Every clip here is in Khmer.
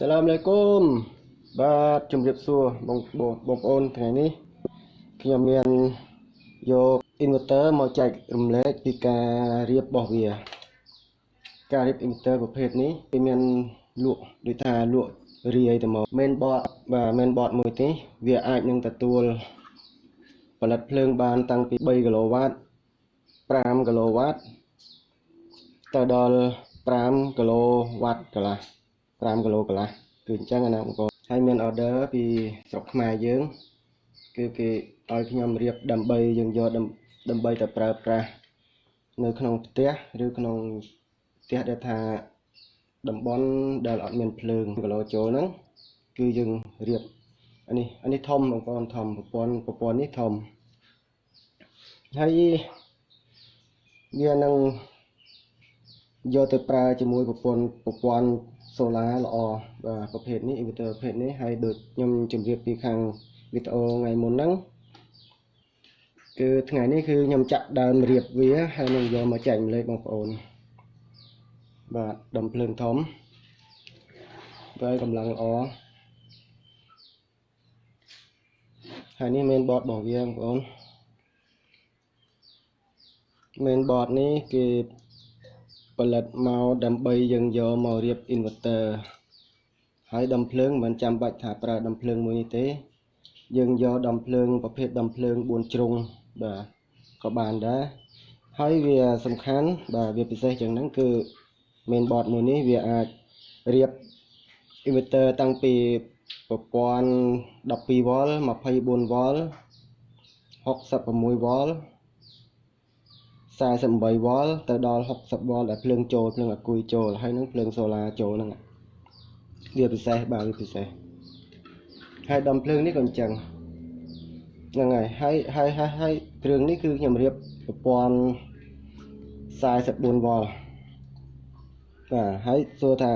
សាឡាមអាឡៃគុំបាទជំរាបសួរបងបងបងប្អូនថ្ងៃនេះខ្ញុំមានយក inverter មកចែករំលែកពីការរៀបរបស់វា ការរៀប inverter ប្រភេទនេះវាមានលក់ដូចថាលក់រាយទៅមក main board បាទ main board មួយនេះវាអាចនឹងទទួលផលិតភ្លើងបានតាំងពី3គីឡូវ៉ាត5គីឡូវ៉ាតទៅដល់5គីឡូវ៉ាតកន្លះ 5គីឡូកន្លះគឺអញ្ចឹងណាបងប្អូនហើយមាន order ពីស្រុកខ្មែរយើងគឺគេឲ្យខ្ញុំរៀបដើម្បីយើងយកដើម្បីទៅប្រើប្រាស់នៅក្នុងផ្ទះឬក្នុងផ្ទះដែលថាតំបន់ដែលអត់មានភ្លើងគីឡូចូលហ្នឹងគឺយើងរៀបអានេះអានេះធំបងប្អូនធំប្រព័ន្ធប្រព័ន្ធនេះធំហើយវានឹងយកទៅប្រើជាមួយប្រព័ន្ធប្រព័ន្ធ សូឡាល្អបាទប្រភេទនេះ inverter ប្រភេទនេះហើយដូចខ្ញុំជម្រាបពីខាងវីដេអូថ្ងៃមុនហ្នឹងគឺថ្ងៃនេះគឺខ្ញុំចាក់ដើមរៀបវាហើយនឹងយកមកចែកម្លែកបងប្អូនបាទដំភ្លើងធំហើយកម្លាំងល្អហើយនេះ main board របស់វាបងប្អូន main board នេះគេ ផលិតមកដើម្បីយើងយកមករៀប inverter ហើយដំភ្លើងមិនចាំបាច់ថាប្រើដំភ្លើងមួយនេះទេ យើងយកដំភ្លើងប្រភេទដំភ្លើង4ជ្រុងបាទក៏បានដែរហើយវាសំខាន់បាទវាពិសេសជាងហ្នឹងគឺ main board មួយនេះវាអាចរៀប inverter តាំងពីប្រព័ន្ធ 12V 24V 66V 48វ៉ុលទៅដល់60វ៉ុលដែលភ្លើងចូលភ្លើងអាគុយចូលហើយនឹងភ្លើងសូឡាចូលហ្នឹងវាពិសេសបាទវាពិសេសហើយដំភ្លើងនេះក៏អញ្ចឹងហ្នឹងហើយហើយហើយហើយហើយគ្រឿងនេះគឺខ្ញុំរៀបប្រព័ន្ធ44វ៉ុលបាទហើយសួរថា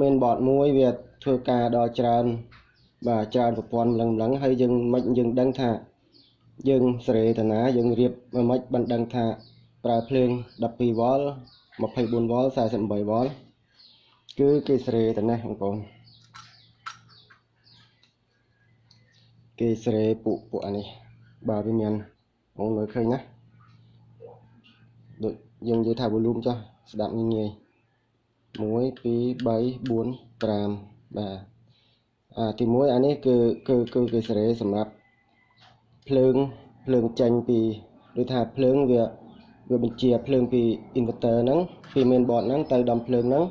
main board មួយវាធ្វើការដល់ច្រើនបាទច្រើនប្រព័ន្ធម្លឹងម្លឹងហើយយើងមិនយើងដឹងថាយើងសេរីតាណាយើងរៀបមិនមិនដឹងថា ប្រើភ្លើង 12V 24V 48V គឺគេស្រេតែនេះបងប្អូនគេស្រេពួកពួកអានេះបាទវាមានបងមើលឃើញណាដូចយើងនិយាយថា volume ចុះស្ដាប់ងាយងាយ1 2 3 4 5បាទអាទី1អានេះគឺគឺគឺគេស្រេសម្រាប់ភ្លើងភ្លើងចេញពីដូចថាភ្លើងវា វាបញ្ជាភ្លើងពី inverter ហ្នឹងពី main board ហ្នឹងទៅដំភ្លើងហ្នឹង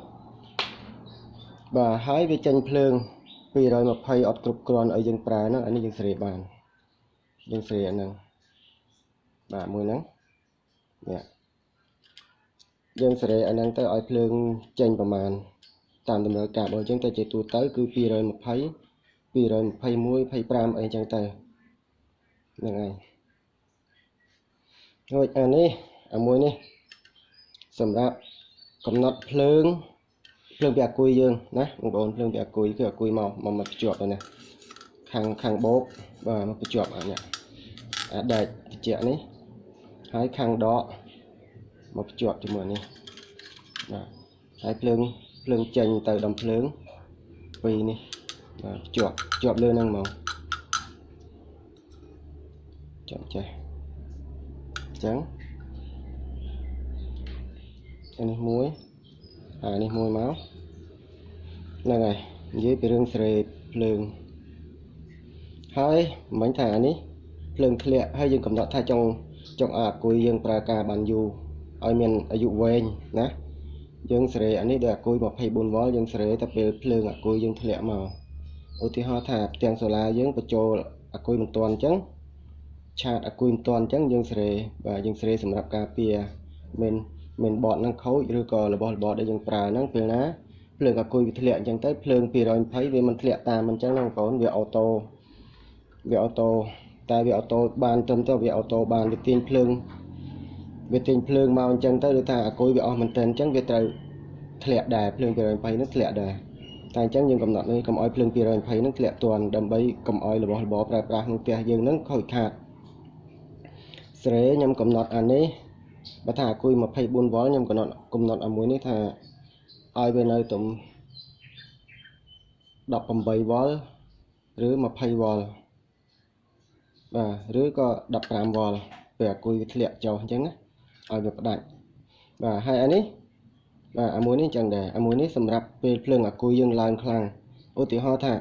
បាទហើយវាចេញភ្លើង220អត់គ្រប់គ្រាន់ឲ្យយើងប្រើហ្នឹងអានេះយើងស្រីបានយើងស្រីអាហ្នឹងបាទមួយហ្នឹងនេះយើងសេរីអាហ្នឹងទៅឲ្យភ្លើងចេញប្រមាណតាមតម្រូវការរបស់យើងទៅជាទូទៅគឺ220 221 25អីចឹងទៅហ្នឹងហើយរួចអានេះអា មួយនេះសម្រាប់កំណត់ភ្លើងភ្លើងពីអាគុយយើងណាបងប្អូនភ្លើងពីអាគុយគឺអាគុយមកមកមកភ្ជាប់ទៅណាខាងខាងបោកបាទមកភ្ជាប់អានេះអាដែកត្រជាក់នេះហើយខាងដកមកភ្ជាប់ជាមួយនេះបាទហើយភ្លើងភ្លើងចេញទៅដំភ្លើងពីរនេះបាទភ្ជាប់ភ្ជាប់លើហ្នឹងមកចាំចេះអញ្ចឹង អានេះមួយអានេះមួយមកហ្នឹងហើយនិយាយពីរឿងស្រេភ្លើងហើយមិញថាអានេះភ្លើងធ្លាក់ហើយយើងកំណត់ថាចង់ចង់ឲ្យអាគុយយើងប្រើការបានយូរឲ្យមានអាយុវែងណាយើងសេរីអានេះដូចអាគុយ 24V យើងសេរីតែពេលភ្លើងអាគុយយើងធ្លាក់មកឧទាហរណ៍ថាផ្ទាំងសូឡាយើងបញ្ចូលអាគុយមិនទាន់អញ្ចឹងឆាតអាគុយមិនទាន់អញ្ចឹងយើងសេរីបាទយើងសេរីសម្រាប់ការពារមិន មិនបតនឹងខូចឬក៏របស់របរដែលយើងប្រើហ្នឹងពេលណាភ្លើងអាគុយវាធ្លាក់អញ្ចឹងទៅភ្លើង220វាមិនធ្លាក់តាមអញ្ចឹងណាបងប្អូនវាអូតូវាអូតូតែវាអូតូបានត្រឹមទៅវាអូតូបានវាទាញភ្លើងវាទាញភ្លើងមកអញ្ចឹងទៅដូចថាអាគុយវាអស់មែនតើអញ្ចឹងវាត្រូវធ្លាក់ដែរភ្លើង220នោះធ្លាក់ដែរតែអញ្ចឹងយើងកំណត់នេះកុំឲ្យភ្លើង220នោះធ្លាក់ទាន់ដើម្បីកុំឲ្យរបស់របរប្រើប្រាស់ក្នុងផ្ទះយើងនឹងខូចខាតស្រេខ្ញុំកំណត់អានេះ បើថាអាគុយ 24V ខ្ញុំកំណត់កំណត់អាមួយនេះថាឲ្យវានៅទំ18វ៉ុលឬ20វ៉ុលបាទឬក៏15វ៉ុលពេលអាគុយវាធ្លាក់ចុះអញ្ចឹងណាឲ្យវាផ្ដាច់បាទហើយអានេះបាទអាមួយនេះអញ្ចឹងដែរអាមួយនេះសម្រាប់ពេលភ្លើងអាគុយយើងឡើងខ្លាំងឧទាហរណ៍ថា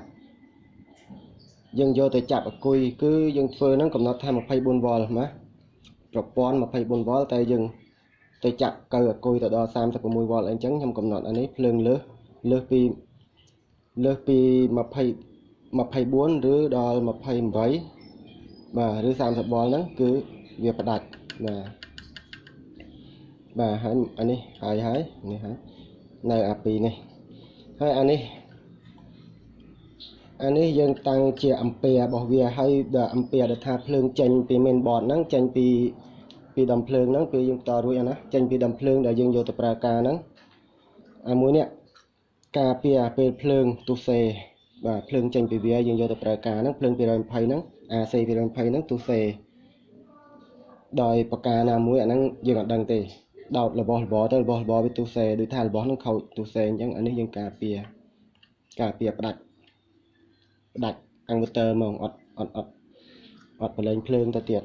យើងយកទៅចាប់អាគុយគឺយើងធ្វើហ្នឹងកំណត់ថា24វ៉ុលណា ប្រព័ន្ធ24វ៉ុលតែយើងទៅចាប់កើអាគុយទៅដល់36វ៉ុលអីចឹងខ្ញុំកំណត់អានេះភ្លើងលើសលើសពីលើសពី20 24ឬដល់28បាទឬ30វ៉ុលហ្នឹងគឺវាផ្ដាច់បាទបាទហើយអានេះហើយហើយនេះហើយនៅអា2នេះហើយអានេះ អានេះយើងតាំងជាអំពែរបស់វាហើយដល់អំពែដែលថាភ្លើងចេញពី main board ហ្នឹងចេញពីពីដំភ្លើងហ្នឹងពេលយើងបន្តរួចអាណាចេញពីដំភ្លើងដែលយើងយកទៅប្រើការហ្នឹងអាមួយនេះការពារពេលភ្លើងទុសេបាទភ្លើងចេញពីវាយើងយកទៅប្រើការហ្នឹងភ្លើង220ហ្នឹង AC 220ហ្នឹងទុសេដោយប្រការណាមួយអាហ្នឹងយើងអត់ដឹងទេដោតរបស់របរទៅរបស់របរវាទុសេដូចថារបស់ហ្នឹងខូចទុសេអញ្ចឹងអានេះយើងការពារការពារផ្ដាច់ ផ្ដាច់អង្វតើហ្មងអត់អត់អត់អត់ប្រឡែងភ្លើងទៅទៀត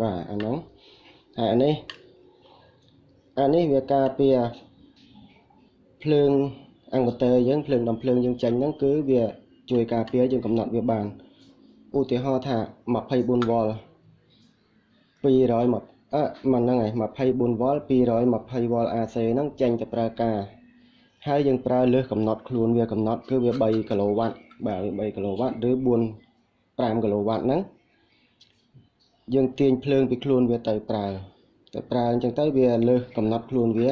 បាទអាហ្នឹងហើយអានេះអានេះវាការពារភ្លើងអង្វតើយើងភ្លើងដំភ្លើងយើងចាញ់ហ្នឹងគឺវាជួយការពារយើងកំណត់វាបានឧទាហរណ៍ថា24វ៉ុល200មកអឺមិនហ្នឹងហើយ24វ៉ុល220វ៉ុល AC ហ្នឹងចេញទៅប្រើការ ហើយយើងប្រើលើសកំណត់ខ្លួនវាកំណត់គឺវា3គីឡូវ៉ាត់បាទវា3គីឡូវ៉ាត់ឬ4 5គីឡូវ៉ាត់ហ្នឹងយើងទាញភ្លើងពីខ្លួនវាទៅប្រើទៅប្រើអញ្ចឹងទៅវាលើសកំណត់ខ្លួនវា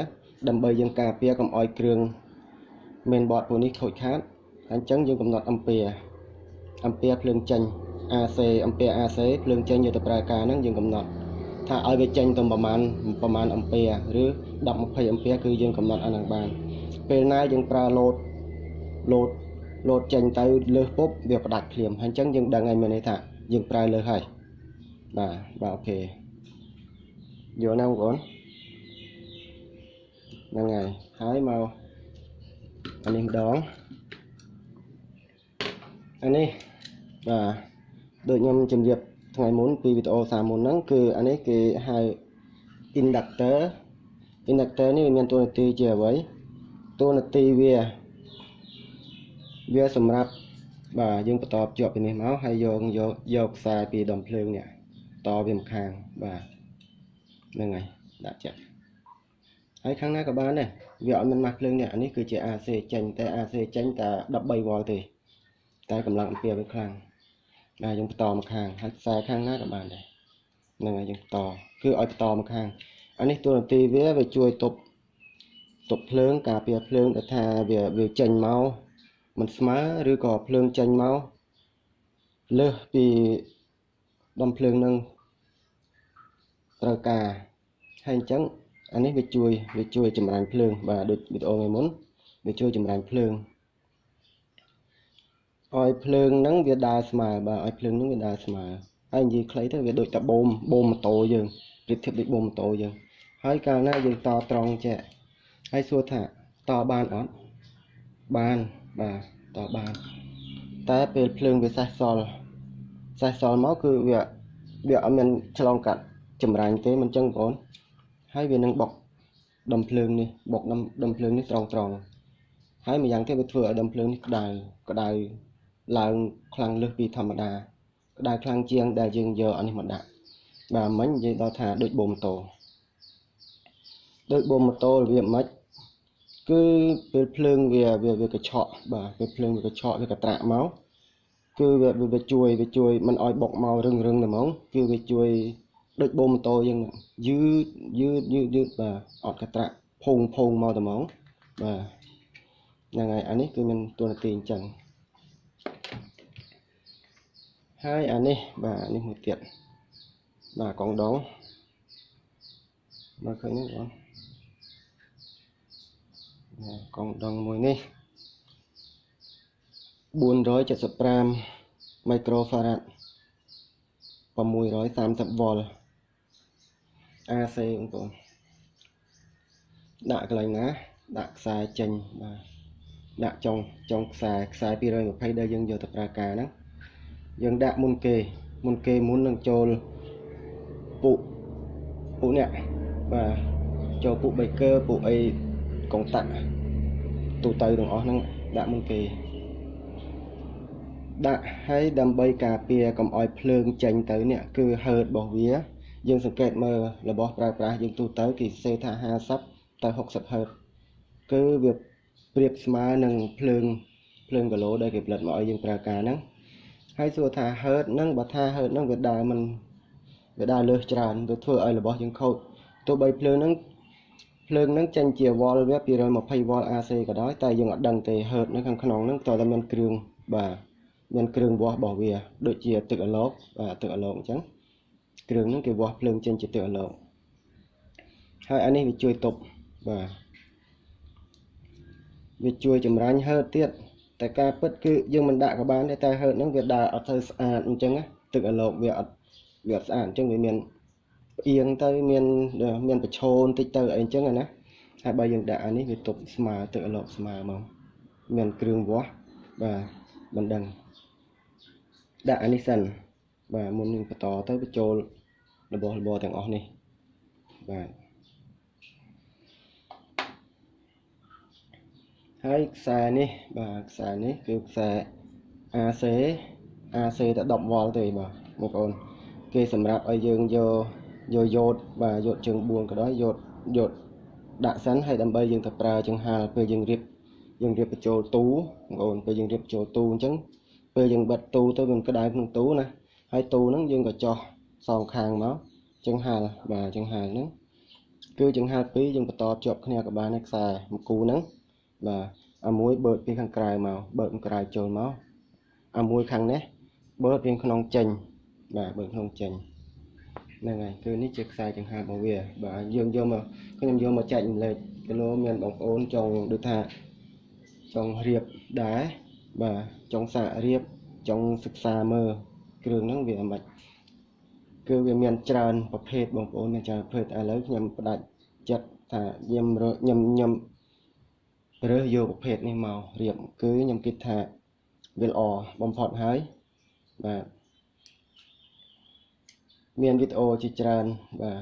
ដើម្បីយើងការពារកុំឲ្យគ្រឿង main board ពួកនេះខូចខាតអញ្ចឹងយើងកំណត់អំពែអំពែភ្លើងចេញ AC អំពែ AC ភ្លើងចេញយកទៅប្រើការហ្នឹងយើងកំណត់ថាឲ្យវាចេញទៅប្រមាណប្រមាណអំពែឬ10 20អំពែគឺយើងកំណត់អាហ្នឹងបាន ពេលណាយើងប្រើលោតលោតលោតចេញទៅលើសពុបវាផ្ដាច់ភ្លាមហើយអញ្ចឹងយើងដឹងហើយមានន័យថាយើងប្រើលើសហើយបាទបាទអូខេយល់ណាបងប្អូនហ្នឹងហើយហើយមកអានេះម្ដងអានេះបាទដូចខ្ញុំជម្រាបថ្ងៃមុនពីវីដេអូសាមុនហ្នឹងគឺអានេះគេហៅ inductor inductor នេះមានតួនាទីជាអ្វី តួនាទីវាវាសម្រាប់បាទយើងបន្តភ្ជាប់ពីនេះមកហើយយកយកយកខ្សែពីដុំភ្លើងនេះតវាម្ខាងបាទហ្នឹងហើយដាក់ចាក់ហើយខាងណាក៏បានដែរវាអត់មានម៉ាស់ភ្លើងនេះអានេះគឺជា AC ចេញតែ AC ចេញតែ13វ៉ុលទេតែកម្លាំងអំពែវាខ្លាំងបាទយើងបន្តមកខាងហើយខ្សែខាងណាក៏បានដែរហ្នឹងហើយយើងបន្តគឺឲ្យបន្តមកខាងអានេះតួនាទីវាវាជួយទប់ ទប់ភ្លើងការពារភ្លើងដែលថាវាវាចេញមកមិនស្មើឬក៏ភ្លើងចេញមកលើសពីដំភ្លើងនឹងត្រូវការហើយអញ្ចឹងអានេះវាជួយវាជួយចម្រាញ់ភ្លើងបាទដូចវីដេអូថ្ងៃមុនវាជួយចម្រាញ់ភ្លើងឲ្យភ្លើងហ្នឹងវាដើរស្មើបាទឲ្យភ្លើងហ្នឹងវាដើរស្មើហើយនិយាយខ្លីទៅវាដូចតែបូមបូមម៉ូតូយើងប្រៀបធៀបដូចបូមម៉ូតូយើងហើយកាលណាយើងតត្រង់ចេះ ហើយសួរថាតបានអត់បានបាទតបាន តែពេលភ្លើងវាសេះសល់សេះសល់មកគឺវាវាអត់មានឆ្លងកាត់ចម្រាញ់ទេមិនចឹងបងប្អូនហើយវានឹងបុកដុំភ្លើងនេះបុកដុំដុំភ្លើងនេះត្រង់ត្រង់ហើយម្យ៉ាងទៀតវាធ្វើឲ្យដុំភ្លើងនេះក្តៅក្តៅឡើងខ្លាំងលើសពីធម្មតាក្តៅខ្លាំងជាងដែលយើងយកអានេះមកដាក់បាទមិញនិយាយដល់ថាដូចបូមម៉ូតូដូចបូមម៉ូតូរបៀបម៉េច គឺពេលភ្លើងវាវាវាកញ្ឆក់បាទពេលភ្លើងវាកញ្ឆក់វាកត្រាក់មកគឺវាវាជួយវាជួយមិនឲ្យបុកមករឹងរឹងតែហ្មងគឺវាជួយដូចបូមម៉ូតូយើងយឺតយឺតយឺតយឺតបាទអត់កត្រាក់ភុងភុងមកតែហ្មងបាទហ្នឹងហើយអានេះគឺមានតួនាទីអញ្ចឹងហើយអានេះបាទនេះមួយទៀតបាទកងដងមើលឃើញនេះបង កងដងមួយនេះ475មីក្រូហ្វារ៉ាត់630វ៉ុល AC បងប្អូនដាក់កន្លែងណា ដាក់ខ្សែចេញបាទដាក់ចុងចុងខ្សែខ្សែ220ដែលយើងយកទៅប្រើការហ្នឹងយើងដាក់មុនគេ មុនគេមុននឹងចូលពុពុនេះបាទចូលពុ baker ពុអី កុងតាក់ទូទៅទាំងអស់ហ្នឹងដាក់មុនគេដាក់ឲ្យដើម្បីការពារកុំឲ្យភ្លើងចេញទៅនេះគឺ hurt របស់វា យើងសង្កេតមើលរបស់ប្រើប្រាស់យើងទូទៅគេសេថា50ទៅ60 hurt គឺវាប្រៀបស្មើនឹងភ្លើងភ្លើងគីឡូដែលគេផលិតមកឲ្យយើងប្រើការហ្នឹងហើយសួរថា hurt ហ្នឹងបើថា hurt ហ្នឹងវាដើរមិនវាដើរលើសច្រើនវាធ្វើឲ្យរបស់យើងខូចទោះបីភ្លើងហ្នឹង ភ្លើងហ្នឹងចេញជាវ៉លវា220វ៉ល AC ក៏ដោយតែយើងអត់ដឹងទេ hurt នៅខាងក្នុងហ្នឹងតើតែមានគ្រឿងបាទមានគ្រឿងវាស់របស់វាដូចជាទឹកអាឡូកបាទទឹកអាឡូកអញ្ចឹងគ្រឿងហ្នឹងគេវាស់ភ្លើងចេញជាទឹកអាឡូកហើយអានេះវាជួយទប់បាទវាជួយចម្រាញ់ហឺតទៀតតែការពិតគឺយើងមិនដាក់ក៏បានដែរតែហឺតហ្នឹងវាដើរអត់ទៅស្អាតអញ្ចឹងទឹកអាឡូកវាអត់វាអត់ស្អាតអញ្ចឹងវាមាន ផ្អៀងទៅមានមានប្រឈោបន្តិចទៅអីអញ្ចឹងណាហើយបើយើងដាក់អានេះវាទប់ស្មើទឹកអាឡូកស្មើមកមានគ្រឿងវាស់បាទមិនដឹងដាក់អានេះសិនបាទមុននឹងបន្តទៅបញ្ចូលរបស់របរទាំងអស់នេះបាទហើយខ្សែនេះបាទខ្សែនេះគឺខ្សែ AC AC តែ10វ៉ុលទេបាទបងប្អូនគេសម្រាប់ឲ្យយើងយក យកយោតបាទយោតជើង4ក៏ដោយយោតយោតដាក់សិនហើយដើម្បីយើងទៅប្រើចង្ហាល់ពេលយើងរៀបយើងរៀបបញ្ចូលទូបងប្អូនពេលយើងរៀបបញ្ចូលទូអញ្ចឹងពេលយើងបិទទូទៅវាក្តៅក្នុងទូណាហើយទូហ្នឹងយើងក៏ចោះសងខាងមកចង្ហាល់បាទចង្ហាល់ហ្នឹងគឺចង្ហាល់ពីរយើងបន្តជាប់គ្នាក៏បានដែរខ្សែមួយគូហ្នឹងបាទអាមួយបើកពីខាងក្រៅមកបើកខាងក្រៅចូលមកអាមួយខាងនេះបើកពីក្នុងចេញបាទបើកក្នុងចេញ ហ្នឹងហើយគឺនេះជាខ្សែចង្ហាល់របស់វាបាទយើងយកមកខ្ញុំយកមកចែករំលែកគីឡូមានបងប្អូនចង់ដូចថាចង់រៀបដែរបាទចង់សាករៀបចង់សិក្សាមើលគ្រឿងហ្នឹងវាមិនគឺវាមានច្រើនប្រភេទបងប្អូនមានច្រើនប្រភេទឥឡូវខ្ញុំផ្ដាច់ចិត្តថាខ្ញុំខ្ញុំខ្ញុំរើសយកប្រភេទនេះមករៀបគឺខ្ញុំគិតថាវាល្អបំផុតហើយបាទ មានវីដេអូជាច្រើនបាទ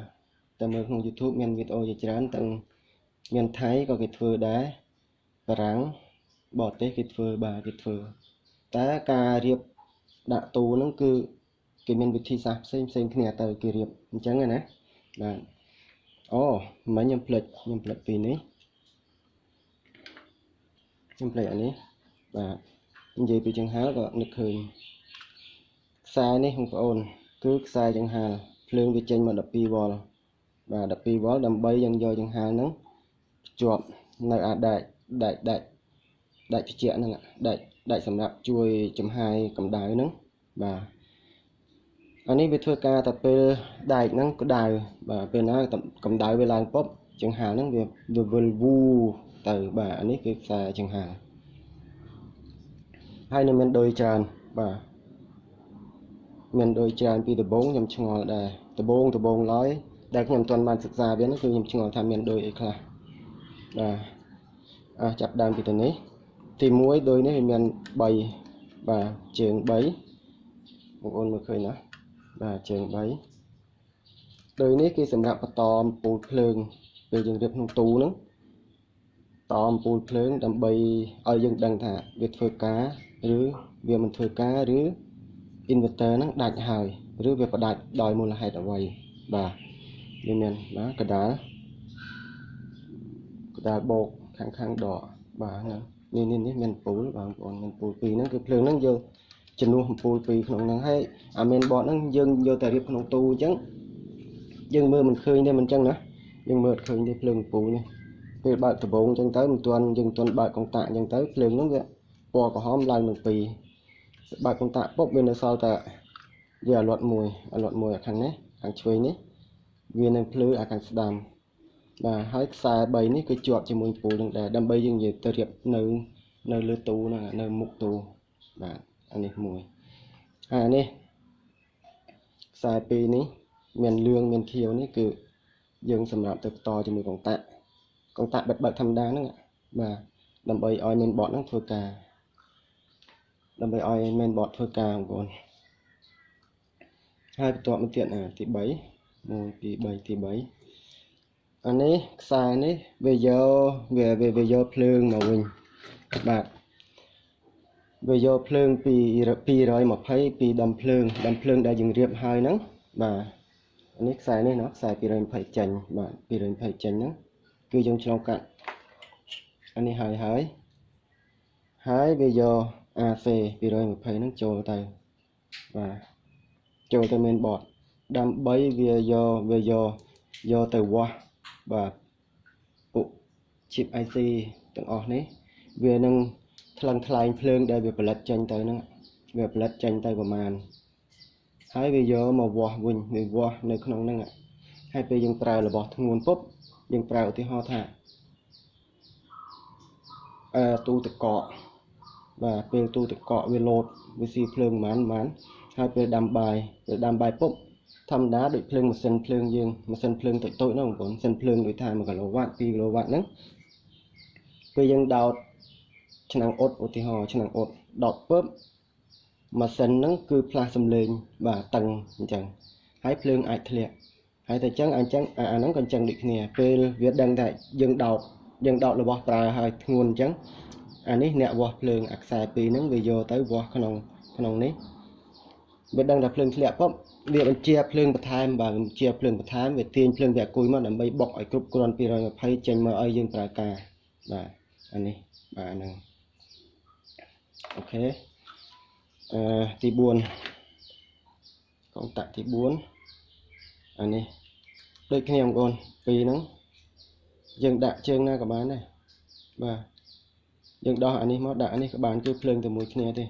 តែមើលក្នុង YouTube មានវីដេអូជាច្រើនទាំងមានថៃក៏គេធ្វើដែរបារាំងបរទេសគេធ្វើបាទគេធ្វើតែការរៀបដាក់ទូហ្នឹងគឺគេមានវិធីសាស្ត្រផ្សេងផ្សេងគ្នាទៅគេរៀបអញ្ចឹងណាបាទអូមិញខ្ញុំផ្លិចខ្ញុំផ្លិចពីនេះខ្ញុំផ្លេចអានេះបាទនិយាយពីចង្ហាល់ក៏នឹកឃើញខ្សែនេះបងប្អូន គឺខ្សែចង្ហាល់ភ្លើងវាចេញមក12វ៉ុលបាទ12វ៉ុលដើម្បីយើងយកចង្ហាល់ហ្នឹងភ្ជាប់នៅអាដែកដែកដែកដែកត្រជាក់ហ្នឹងដែកដែកសម្រាប់ជួយចំហាយកម្ដៅហ្នឹងបាទអានេះវាធ្វើការតែពេលដែកហ្នឹងក្ដៅបាទពេលណាកម្ដៅវាឡើងពប់ចង្ហាល់ហ្នឹងវាវិលវូទៅបាទអានេះគឺខ្សែចង្ហាហើយនៅមានដូចច្រើនបាទ មានដូចច្រើនពីដំបងខ្ញុំឆ្ងល់ដែរដំបងដំបងឡើយដែលខ្ញុំមិនទាន់បានសិក្សាវានោះគឺខ្ញុំឆ្ងល់ថាមានដូចអីខ្លះបាទអះចាប់ដើមពីទៅនេះ ទី1ដូចនេះវាមាន3បាទជើង3បងប្អូនមើលឃើញណាបាទជើង3ដូចនេះគេសម្រាប់បន្តអំពូលភ្លើងពេលយើងរៀបក្នុងទូហ្នឹងតអំពូលភ្លើងដើម្បីឲ្យយើងដឹងថាវាធ្វើការ ឬវាមិនធ្វើការឬ inverter ហ្នឹងដាច់ហើយឬវាផ្ដាច់ដោយមូលហេតុអ្វីបាទវាមានបាទកដាលកដាលបោកខាងខាងដកបាទហ្នឹងនេះនេះនេះមានពូលបងប្អូនមានពូលពីរហ្នឹងគឺភ្លើងហ្នឹងយកជំនួសអំពូលពីរក្នុងហ្នឹងហើយអាមេនបតហ្នឹងយើងយកតែរៀបក្នុងទូអញ្ចឹងយើងមើលមិនឃើញទេមិនអញ្ចឹងណាយើងមើលឃើញទេភ្លើងអំពូលនេះពេលបើកដបងអញ្ចឹងទៅមិនទាន់យើងមិនទាន់បើកកុងតាក់អញ្ចឹងទៅភ្លើងហ្នឹងវាពណ៌ក្រហមឡើងនឹងពីរ បើកកុងតាក់ពុបវានៅសល់តែវាអាលាត់មួយអាលាត់មួយអាខាងនេះខាងឆ្វេងនេះវានឹងភ្លឺអាខាងស្ដាំបាទហើយខ្សែ3នេះគឺជាប់ជាមួយពូលនឹងដែរដើម្បីយើងនិយាយទៅរៀបនៅនៅលើទូហ្នឹងនៅមុខទូបាទអានេះមួយហើយអានេះខ្សែ2នេះមានលឿងមានខៀវនេះគឺយើងសម្រាប់ទៅបន្តជាមួយកុងតាក់កុងតាក់បិទបើកធម្មតាហ្នឹងបាទដើម្បីឲ្យ main board ហ្នឹងធ្វើការ ដើម្បីឲ្យ main board ធ្វើការបងប្អូនហើយបន្ទាប់មកទៀតទី3 1 2 3ទី3អានេះខ្សែនេះវាយកវាវាយកភ្លើងមកវិញបាទវាយកភ្លើងពី220ពីដំភ្លើងដំភ្លើងដែលយើងរៀបហើយហ្នឹងបាទនេះខ្សែនេះណាខ្សែ220ចេញបាទ220ចេញហ្នឹងគឺយើងឆ្លងកាត់អានេះហើយហើយហើយវាយក AC 220ហ្នឹងចូលទៅបាទចូលទៅ main board ដើម្បីវាយកវាយកយកទៅវាស់បាទពុក chip IC ទាំងអស់នេះ វានឹងថ្លឹងថ្លែងភ្លើងដែលវាផលិតចេញទៅហ្នឹងវាផលិតចេញទៅប្រមាណហើយវាយកមកវាស់វិញវាវាស់នៅក្នុងហ្នឹងហើយពេលយើងប្រើរបស់ធ្ងន់ពុបយើងប្រើឧទាហរណ៍ថាអឺទូទឹកកក បាទពេលទូទឹកកកវាលោតវាស៊ីភ្លើងប៉ុន្មានប៉ុន្មានហើយពេលដាំបាយពេលដាំបាយពុបធម្មតាដូចភ្លើងម៉ាស៊ីនភ្លើងយើងម៉ាស៊ីនភ្លើងតូចតូចហ្នឹងបងប្អូនម៉ាស៊ីនភ្លើងដូចថា1គីឡូវ៉ាត់2គីឡូវ៉ាត់ហ្នឹងពេលយើងដោតឆ្នាំងអ៊ុតឧទាហរណ៍ឆ្នាំងអ៊ុតដោតពឹបម៉ាស៊ីនហ្នឹងគឺផ្លាស់សំឡេងបាទតឹងអញ្ចឹងហើយភ្លើងអាចធ្លាក់ហើយតែអញ្ចឹងអញ្ចឹងអាហ្នឹងក៏អញ្ចឹងដូចគ្នាពេលវាដឹងថាយើងដោតយើងដោតរបស់ប្រើហើយធ្ងន់អញ្ចឹង អានេះអ្នកវាស់ភ្លើងអាខ្សែពីរហ្នឹងវាយកទៅវាស់ក្នុងក្នុងនេះវាដឹងថាភ្លើងធ្លាក់ปุ๊បវាបញ្ជាភ្លើងបន្ថែមបាទបញ្ជាភ្លើងបន្ថែមវាទាញភ្លើងវាអគុយមកដើម្បីបុកឲ្យគ្រប់គ្រាន់220ចេញមកឲ្យយើងប្រើការបាទអានេះបាទហ្នឹងអូខេអឺទី4កុងតាក់ទី4អានេះដូចគ្នាបងប្អូនពីរហ្នឹងយើងដាក់ជើងណាក៏បានដែរបាទ យើងដោះអានេះមកដាក់អានេះក៏បានគឺភ្លើងតែមួយគ្នាទេ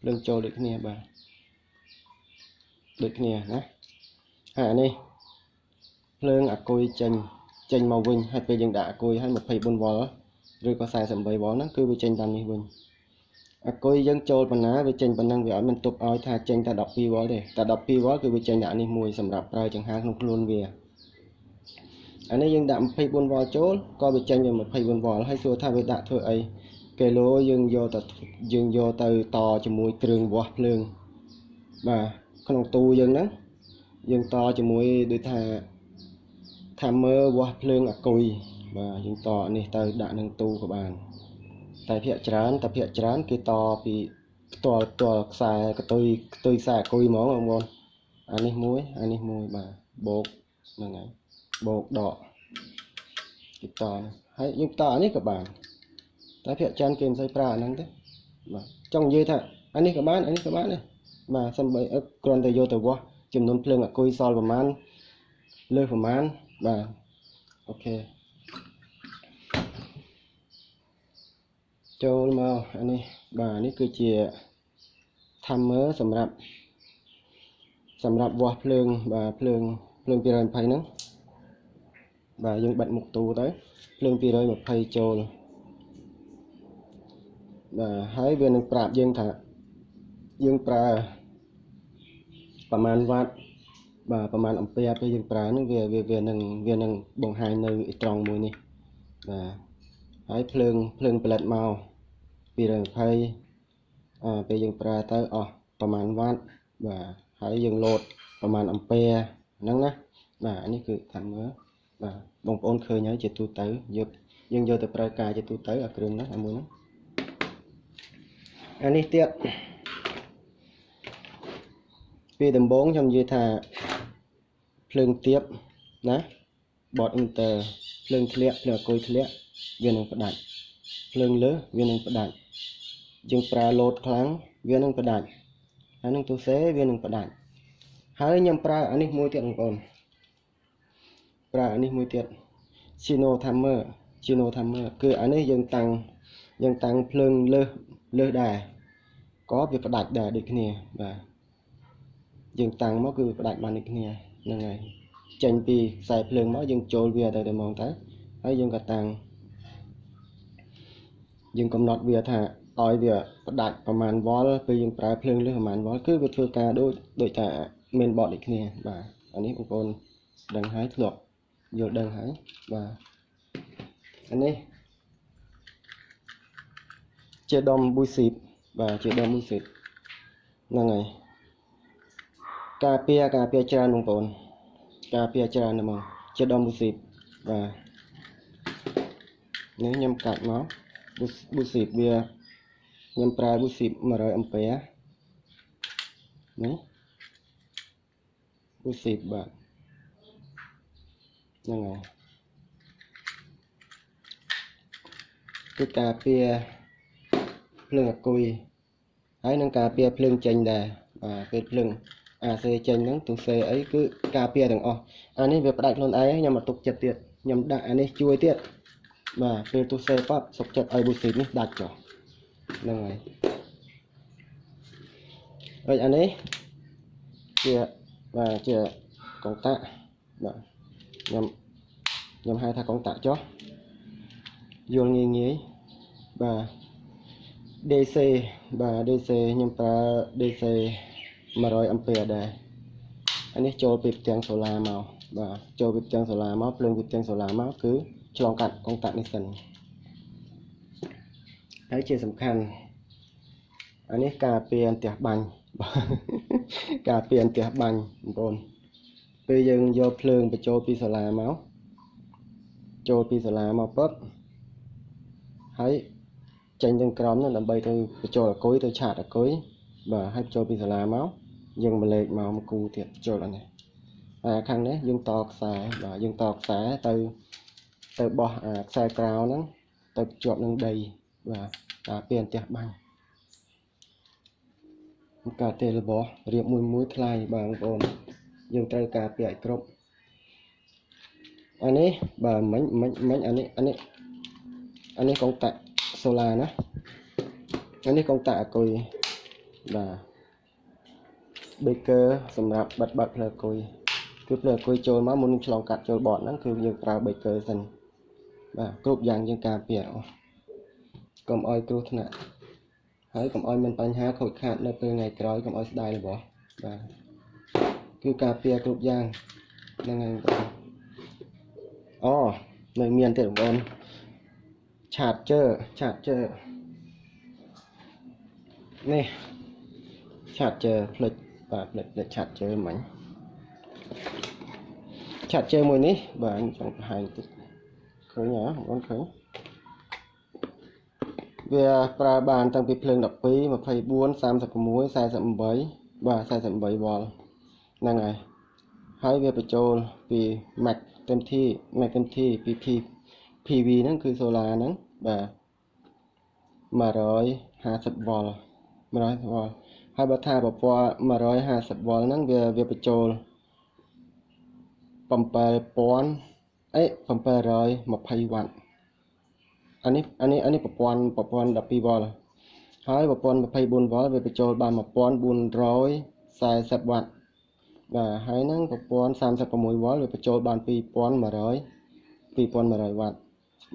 ភ្លើងចូលដូចគ្នាបាទដូចគ្នាណាហើយអានេះភ្លើងអាគុយចេញចេញមកវិញហើយពេលយើងដាក់អាគុយឲ្យ24វ៉ុលឬក៏48វ៉ុលហ្នឹងគឺវាចេញតាមនេះវិញអាគុយយើងចូលប៉ុណ្ណាវាចេញប៉ុណ្ណឹងវាអត់មានទុកឲ្យថាចេញតែ12វ៉ុលទេតែ12វ៉ុលគឺវាចេញដាក់នេះមួយសម្រាប់ប្រើចង្ហាក្នុងខ្លួនវាអានេះយើងដាក់24វ៉ុលចូលក៏វាចេញវា24វ៉ុលហើយសួរថាវាដាក់ធ្វើអី គីឡូយើងយកទៅយើងយកទៅតជាមួយគ្រឿងវាស់ភ្លើងបាទក្នុងទូយើងហ្នឹងយើងតជាមួយដូចថាថាមើវាស់ភ្លើងអាគុយបាទយើងតនេះទៅដាក់នឹងទូក៏បាន តែភាកច្រើនតែភាកច្រើនគេតពីផ្ទាល់ផ្ទាល់ខ្សែកតុយកតុយខ្សែអាគុយហ្មងបងប្អូនអានេះមួយអានេះមួយបាទបូកហ្នឹងហើយបូកដកគេតហើយយើងតអានេះក៏បាន តែភាកច្រើនគេមិនសូវប្រើអាហ្នឹងទេបាទចង់និយាយថាអានេះក៏បានអានេះក៏បានដែរបាទសំបីគ្រាន់តែយកទៅវាស់ចំនួនភ្លើងអាគុយសល់ប្រមាណលើសប្រមាណបាទអូខេចូលមកអានេះបាទនេះគឺជា timer សម្រាប់សម្រាប់វាស់ភ្លើងបាទភ្លើងភ្លើង220ហ្នឹងបាទយើងបិទមុខទូទៅភ្លើង220ចូល បាទហើយវានឹងប្រាប់យើងថាយើងប្រើប្រមាណវ៉ាត់បាទប្រមាណអំពែពេលយើងប្រើនឹងវាវានឹងវានឹងបង្ហាញនៅត្រង់មួយនេះបាទហើយភ្លើងភ្លើងផលិតមក220អឺពេលយើងប្រើទៅអស់ប្រមាណវ៉ាត់បាទហើយយើងលោតប្រមាណអំពែហ្នឹងណាបាទនេះគឺខាងមើលបាទបងប្អូនឃើញហើយជាទូទៅយកយើងយកទៅប្រើការជាទូទៅអាគ្រឿងហ្នឹងអាមួយហ្នឹង អានេះទៀតពីដំបូងខ្ញុំនិយាយថាភ្លើងទៀបណា bot inter ភ្លើងធ្លាក់ភ្លើងអគុយធ្លាក់វានឹងផ្ដាច់ភ្លើងលើសវានឹងផ្ដាច់យើងប្រើលោតខ្លាំងវានឹងផ្ដាច់ហើយនឹងទូសេវានឹងផ្ដាច់ហើយខ្ញុំប្រើអានេះមួយទៀតបងប្អូនប្រើអានេះមួយទៀត Chino Timer Chino Timer គឺអានេះយើងតាំងយើងតាំងភ្លើងលើសលើសដែរ ក៏វាផ្ដាច់ដែរដូចគ្នាបាទយើងតាំងមកគឺផ្ដាច់បានដូចគ្នាហ្នឹងហើយចេញពីខ្សែភ្លើងមកយើងចូលវាទៅតែហ្មងទៅហើយយើងក៏តាំងយើងកំណត់វាថាឲ្យវាផ្ដាច់ប្រមាណវ៉លពេលយើងប្រើភ្លើងលើសប្រមាណវ៉លគឺវាធ្វើការដូចដូចថាមានបតដូចគ្នាបាទអានេះបងប្អូនដឹងហើយធ្លាប់យល់ដឹងហើយបាទអានេះជាដុំប៊ូស៊ី បបាទជាដុំប៊ូស៊ីបហ្នឹងហើយការពារការពារច្រើនបងប្អូនការពារច្រើនហ្មងជាដុំប៊ូស៊ីបបាទនេះខ្ញុំកាត់មកប៊ូស៊ីបវាខ្ញុំប្រើប៊ូស៊ីប100អង់ពែនេះប៊ូស៊ីបបាទហ្នឹងហើយគឺការពារ ភ្លើងអាគុយហើយនឹងការពារភ្លើងចេញដែរបាទពេលភ្លើងអាសេចេញហ្នឹងទូសេអីគឺការពារទាំងអស់អានេះវាផ្ដាច់ខ្លួនឯងខ្ញុំមកទុកចិត្តទៀតខ្ញុំដាក់អានេះជួយទៀតបាទពេលទូសេប៉ាប់សុកចិត្តឲ្យប៊ូស៊ីនេះដាច់ចុះហ្នឹងហើយហើយអានេះជាបាទជាកងតាក់បាទខ្ញុំខ្ញុំហៅថាកងតាក់ចុះយល់ងាយងាយបាទ DC បាទ DC ខ្ញុំប្រើ DC 100អាំពែដែរអានេះចូលពីផ្ទាំងសូឡាមកបាទចូលពីផ្ទាំងសូឡាមកភ្លើងពីផ្ទាំងសូឡាមកគឺឆ្លងកាត់កុងតាក់នេះសិនហើយជាសំខាន់អានេះការពារអន្ទះបាញ់ការពារអន្ទះបាញ់បងប្អូនពេលយើងយកភ្លើងបញ្ចូលពីសូឡាមកចូលពីសូឡាមកពឹបហើយ ចេញទាំងក្រមនោះដើម្បីទៅបញ្ចូលអគុយទៅឆាតអគុយបាទហើយចូលពីសាលាមកយើងមកលេខមកមកគូទៀតចូលអានេះហើយខាងនេះយើងតខ្សែបាទយើងតខ្សែទៅទៅបោះអាខ្សែក្រៅហ្នឹងទៅជាប់នឹងដីបាទការពារអន្ទះបាញ់ការទេរបស់រៀបមួយមួយថ្លៃបងប្អូនយើងត្រូវការពារឲ្យគ្រប់អានេះបាទមិញមិញមិញអានេះអានេះអានេះកងតាក់ សូឡាណាអានេះកងតាក់អគុយបាទ baker សម្រាប់បិទបាត់ផ្លូវអគុយគឺផ្លូវអគុយចូលមកមុននឹងឆ្លងកាត់ចូលបតហ្នឹងគឺយើងប្រើ baker សិនបាទគ្រប់យ៉ាងយើងការពារអស់កុំឲ្យគ្រោះថ្នាក់ហើយកុំឲ្យមានបញ្ហាខូចខាតនៅពេលថ្ងៃក្រោយកុំឲ្យស្ដាយរបស់បាទគឺការពារគ្រប់យ៉ាងហ្នឹងហើយបងអូនៅមានទៀតបងប្អូន charger charger នេះ charger ផ្លិចបាទផ្លិចផ្លិច charger មិញ charger មួយនេះបាទចង់បង្ហាញតិចឃើញហ៎បងប្អូនឃើញវាប្រើបានតាំងពីភ្លើង12 24 36 48បាទ48វ៉ុលហ្នឹងហើយហើយវាបញ្ចូលពី Max เต็มที่ Max เต็มที่ពី PV ហ្នឹងគឺ solar ហ្នឹង បាទ150វ៉ុល150វ៉ុលហើយបើថាប្រព័ន្ធ150វ៉ុលហ្នឹងវាវាបញ្ចូល7000អេ720វ៉ាត់អានេះអានេះអានេះប្រព័ន្ធប្រព័ន្ធ12វ៉ុលហើយប្រព័ន្ធ24វ៉ុលវាបញ្ចូលបាន1440វ៉ាត់បាទហើយហ្នឹងប្រព័ន្ធ36វ៉ុលវាបញ្ចូលបាន2100 2100វ៉ាត់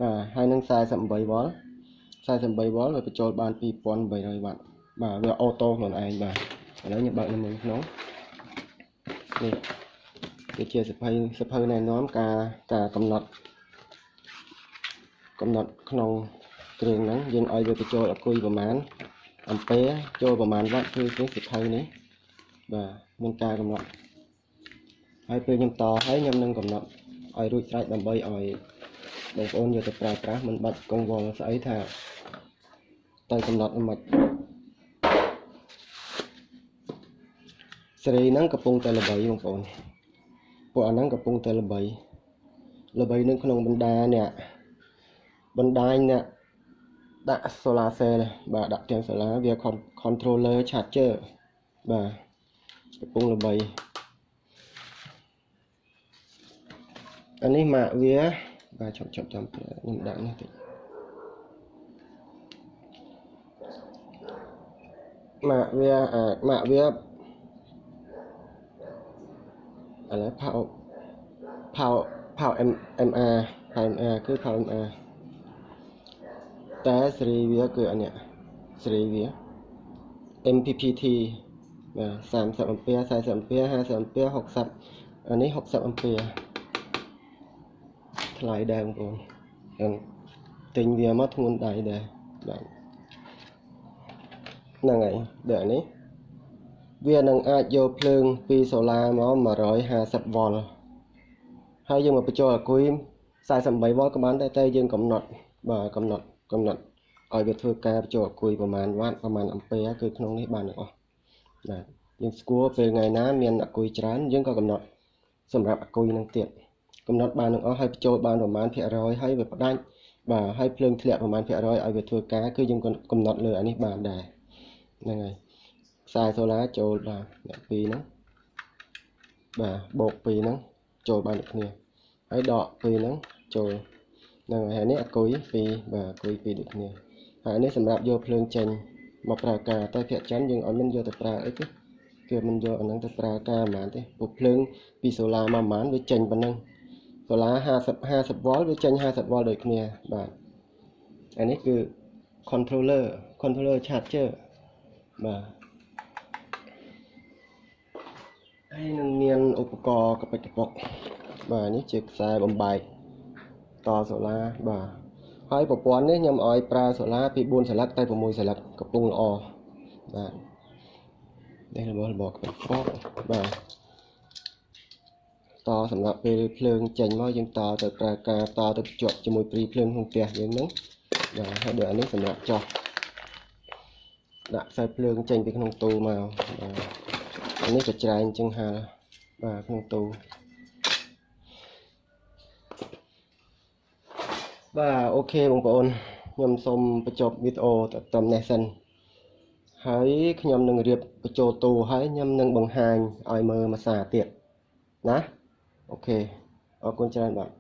បាទហើយនឹង48វ៉ុល48វ៉ុលវាបញ្ចូលបាន2800វ៉ាត់បាទវាអូតូខ្លួនឯងបាទឥឡូវខ្ញុំបើកនៅមុនក្នុងនេះវាជាសភៅសភៅណែនាំការការកំណត់កំណត់ក្នុងគ្រឿងហ្នឹងយើងឲ្យវាបញ្ចូលអគុយប្រមាណអំពែចូលប្រមាណវ៉ាត់គឺគឺសភៅនេះបាទមានការកំណត់ហើយពេលខ្ញុំតហើយខ្ញុំនឹងកំណត់ឲ្យរួចស្រេចដើម្បីឲ្យ បងប្អូនយកទៅប្រើប្រាស់មិនបាច់កង្វល់ស្អីថាទៅកំណត់មិនសេរីហ្នឹងកំពុងតែល្បីបងប្អូនពួកអាហ្នឹងកំពុងតែល្បីល្បីនៅក្នុងបណ្ដាអ្នកបណ្ដាញអ្នកដាក់ solar cell បាទដាក់ទាំង solar វា controller charger បាទកំពុងល្បីអានេះម៉ាកវា បាទជប់ជប់ចាំខ្ញុំដាក់នេះតិចម៉ាកវាអាម៉ាកវាឥឡូវផៅផៅផៅ MR ផៅ MR គឺផៅ MR តែសេរីវាគឺអានេះសេរីវា MPPT បាទ30 ampere 40 ampere 50 ampere 60អានេះ60 ampere ថ្លៃដែរបងប្អូនទិញវាមកធ្ងន់ដៃដែរបាទហ្នឹងហើយដូចនេះវានឹងអាចយកភ្លើងពីសូឡាមក150វ៉ុលហើយយើងមកបញ្ចូលអាគុយ48វ៉ុលក៏បានដែរតែយើងកំណត់បាទកំណត់កំណត់ឲ្យវាធ្វើការបញ្ចូលអាគុយប្រមាណវ៉ាត់ប្រមាណអំពែគឺក្នុងនេះបានទាំងអស់បាទយើងស្គាល់ពេលថ្ងៃណាមានអាគុយច្រើនយើងក៏កំណត់សម្រាប់អាគុយនឹងទៀត កំណត់បានទាំងអស់ហើយបញ្ចូលបានប្រមាណភាគរយហើយវាផ្ដាច់បាទហើយភ្លើងធ្លាក់ប្រមាណភាគរយឲ្យវាធ្វើការគឺយើងកំណត់លើអានេះបានដែរហ្នឹងហើយខ្សែសូឡាចូលបាទអ្នកពីរហ្នឹងបាទបូកពីរហ្នឹងចូលបានដូចគ្នាហើយដកពីរហ្នឹងចូលហ្នឹងហើយនេះអគុយពីរបាទអគុយពីរដូចគ្នាហើយនេះសម្រាប់យកភ្លើងចេញមកប្រើការតែភាគច័ន្ទយើងអត់មានយកទៅប្រើអីទេគឺមិនយកអាហ្នឹងទៅប្រើការហ្មងទេពុកភ្លើងពីសូឡាមកហ្មងវាចេញប៉ុណ្ណឹង សូឡា50 50វ៉ុលវាចេញ50វ៉ុលដូចគ្នាបាទអានេះគឺ controller controller charger បាទហើយនឹងមានឧបករណ៍កប៉ិចកប៉ុកបាទនេះជាខ្សែបំបែកតសូឡាបាទហើយប្រព័ន្ធនេះខ្ញុំឲ្យប្រើសូឡាពី4សន្លឹកទៅ6សន្លឹកកំពុងល្អបាទនេះរបស់របស់កប៉ិចកប៉ុកបាទ តសម្រាប់ពេលភ្លើងចេញមកយើងតទៅប្រើការតទៅជាប់ជាមួយព្រីភ្លើងក្នុងផ្ទះយើងហ្នឹងបាទហើយដូចអានេះសម្រាប់ចោះដាក់ខ្សែភ្លើងចេញពីក្នុងទូមកបាទនេះក៏ច្រែងចឹងហាបាទក្នុងទូបាទអូខេបងប្អូនខ្ញុំសូមបញ្ចប់វីដេអូត្រឹមនេះសិនហើយខ្ញុំនឹងរៀបបញ្ចូលទូហើយខ្ញុំនឹងបង្ហាញឲ្យមើលមួយសារទៀតណា អូខេអរគុណច្រើនបាទ